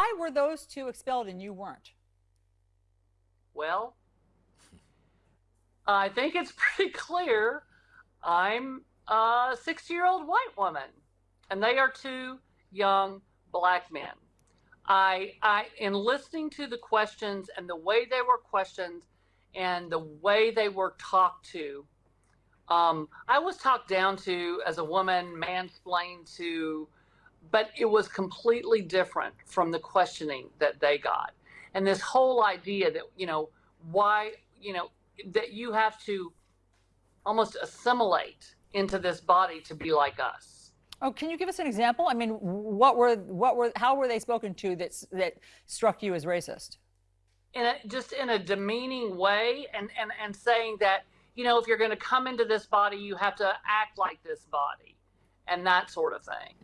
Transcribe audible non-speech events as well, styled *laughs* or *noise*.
Why were those two expelled and you weren't? Well, I think it's *laughs* pretty clear I'm a 60 year old white woman, and they are two young black men. I, I, in listening to the questions and the way they were questioned and the way they were talked to, um, I was talked down to as a woman, mansplained to, but it was completely different from the questioning that they got. And this whole idea that, you know, why, you know, that you have to almost assimilate into this body to be like us. Oh, can you give us an example? I mean, what were what were how were they spoken to that that struck you as racist? In a, just in a demeaning way, and and and saying that you know if you're going to come into this body, you have to act like this body, and that sort of thing.